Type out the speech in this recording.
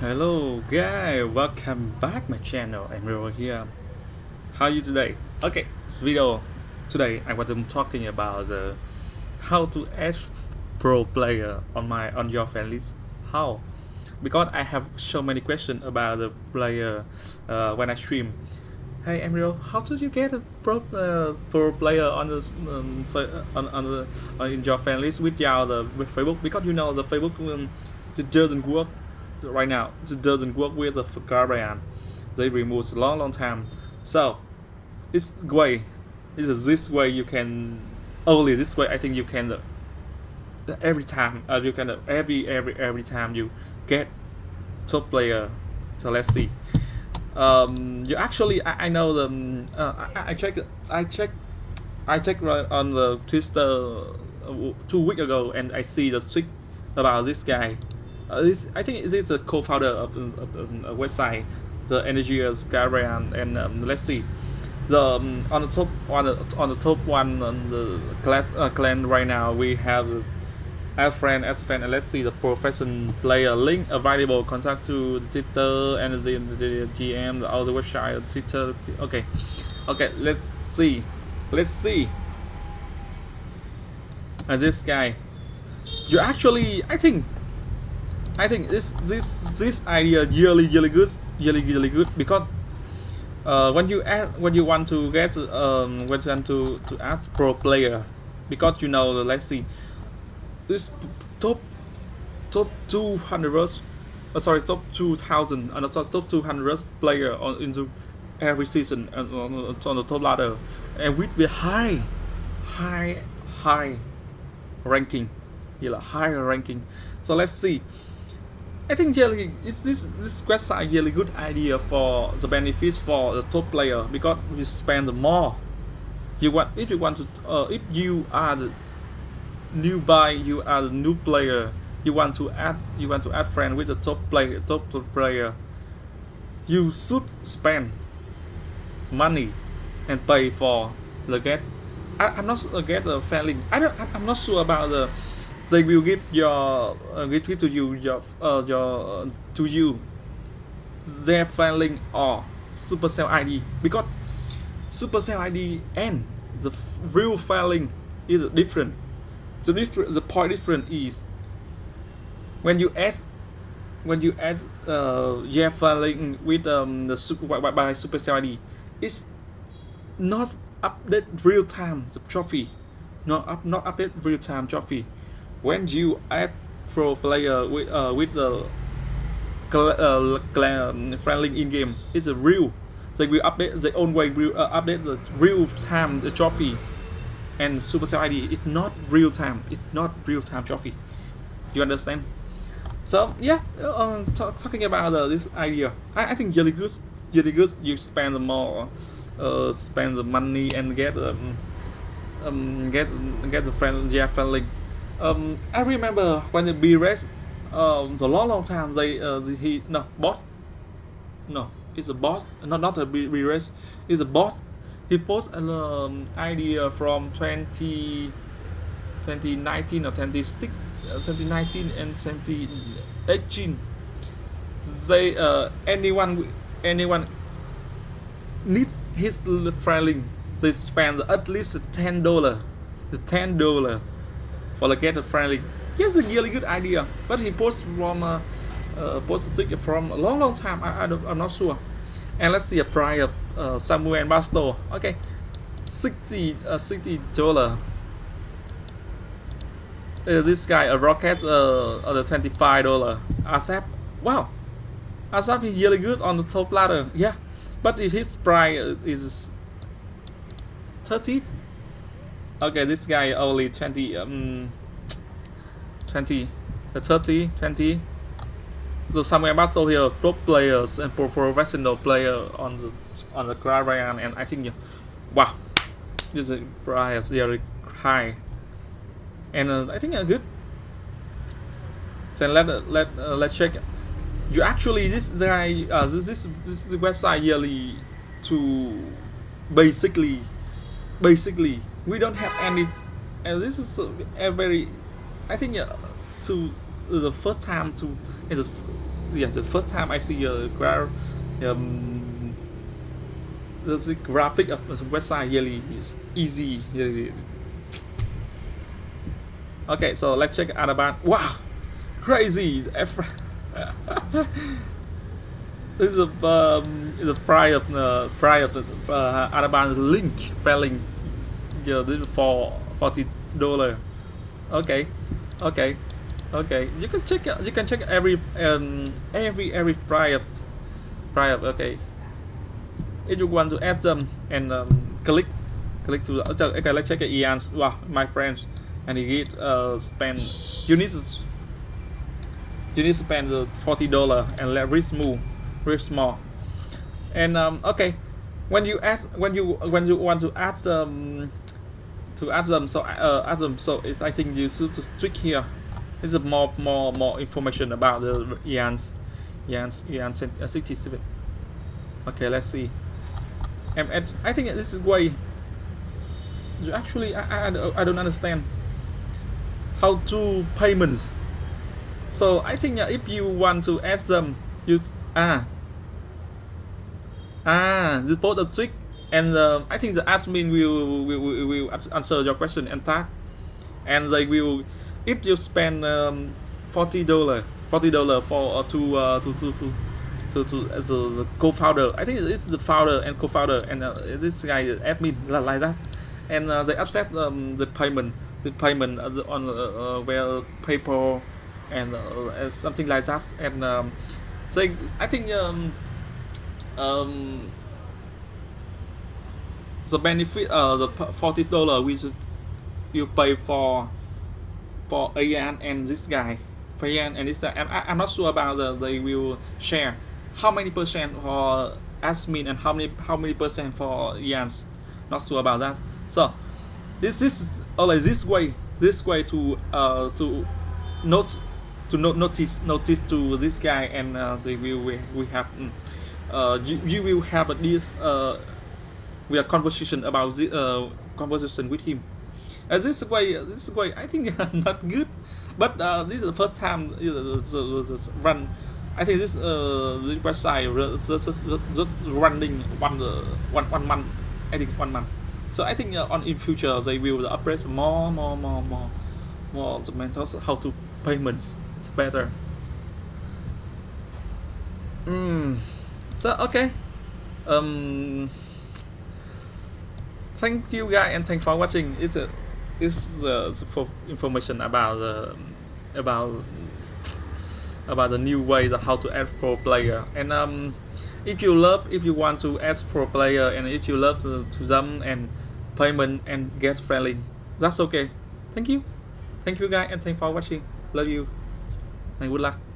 Hello guys, welcome back my channel. Ro here. How are you today? Okay, video today I want to talking about the how to add pro player on my on your fan list. How? Because I have so many questions about the player uh, when I stream. Hey Emilio, how did you get a pro uh, pro player on the um, on on the on your fan list without the with Facebook? Because you know the Facebook um, it doesn't work right now. It doesn't work with the Guardian they removed a long long time. So it's way it's this way you can only this way I think you can every time uh, you can every every every time you get top player. So let's see. Um, you actually I, I know the uh, I, I check I check I checked right on the Twitter uh, two weeks ago and I see the tweet about this guy uh, I think it's a co-founder of, of, of, a website, the Energias Guardian, and um, let's see, the um, on the top on the on the top one on the class uh, clan right now we have our friend as friend and let's see the profession player link available. Contact to the Twitter and the, the, the GM the other website Twitter. Okay. Okay let's see. Let's see. And this guy. You actually I think I think this this this idea really really good really really good because uh, when you add when you want to get um when you want to to add pro player because you know let's see this top top 200 uh, sorry top 2000 and uh, top 200 player on into every season on, on, on the top ladder. And with the high high high ranking yeah high ranking. So let's see I think really it's this this website really good idea for the benefits for the top player because you spend more. You want if you want to uh, if you are the new buy you are the new player you want to add you want to add friend with the top player top player you should spend money and pay for the get I, I'm not get a failing I don't I'm not sure about the they will give your uh, give to you your uh, your uh, to you. Their filing or supercell ID because supercell ID and the real filing is different. The different the point different is when you add when you add uh yeah filing with um the super by, by supercell ID it's not update real time the trophy. Not up not update real time trophy when you add pro player with uh, with the uh, friendly in game, it's a real. They will update the own way will uh, update the real time the trophy, and Supercell ID it's not real time. It's not real time trophy. You understand? So yeah, uh, talking about uh, this idea, I, I think really good. Really good. You spend more, uh, spend the money and get um, um get get the friend yeah friendly um, I remember when the B race, um, the long long time they uh, the, he no bot, no it's a bot, not not a B, B race, it's a bot. He posted an um, idea from 20, 2019 or 2016, uh, 2019 and 2018. They uh, anyone anyone needs his filing, they spend at least ten dollar, ten dollar for the get friendly. Yes, a really good idea, but he posted from uh, uh, posted from a long, long time. I, I I'm not sure. And let's see a price of uh, Samuel Basto. Okay, 60 uh, 60 dollar. Uh, this guy a rocket uh, the 25 dollar. ASAP. Wow, ASAP is really good on the top ladder. Yeah, but if his price is 30 okay this guy only 20 um 20 the 30 20 so Samuel Basso here pro players and pro professional player on the on the Clarion and I think wow. This is price very high and uh, I think are good so let let uh, let's check. You actually this guy uh, this this this is the website yearly to basically basically we don't have any and this is a, very I think uh, to the first time to is yeah the first time I see a gra- um, the graphic of the website really is easy really. okay so let's check Adaban. Wow crazy this is a um, is a price of uh, price of uh, Adaban link failing yeah this is for 40 dollar. Okay okay. Okay. You can check you can check every um every every price of price of okay. If you want to add them and um, click click to the, okay let's check Ian's wow my friends. And you get uh spend you need to you need to spend the 40 dollar and let risk move risk small. And um okay. When you ask when you when you want to add um to add them. So uh, add them. So it, I think you should click here. This is more more more information about the Ian's Ian's Ian 67 okay let's see. And, and I think this is way actually I, I, I don't understand how to payments. So I think uh, if you want to add them use ah. Ah you put a trick and uh, I think the admin will, will, will, answer your question and tag and they will if you spend um, 40 dollar 40 dollar for uh, to, uh, to to to to to as a, the co-founder I think it's the founder and co-founder and uh, this guy admin like that. And uh, they accept um, the payment the payment on uh, uh, PayPal and uh, something like that. And um, they I think um, um, the benefit uh the 40 dollar which you pay for for Ian and this guy Ian and this guy. And I, I'm not sure about the they will share. How many percent for admin and how many how many percent for Ian's? Not sure about that. So this this is only this way this way to uh to not to not notice notice to this guy and uh, they will we, we have mm, uh you, you will have at least uh we are conversation about the uh conversation with him. Uh, this way this way I think not good. But uh, this is the first time uh, run I think this uh the website just, running one uh, one one month I think one month. So I think uh, on in future they will upgrade more more more more more the methods how to payments. It's better. Mm. so okay. Um thank you guys and thanks for watching. It's a it's for information about uh, about about the new way of how to add pro player. And um if you love if you want to add pro player and if you love to, to them and payment and get friendly that's okay. Thank you. Thank you guys and thanks for watching. Love you. And good luck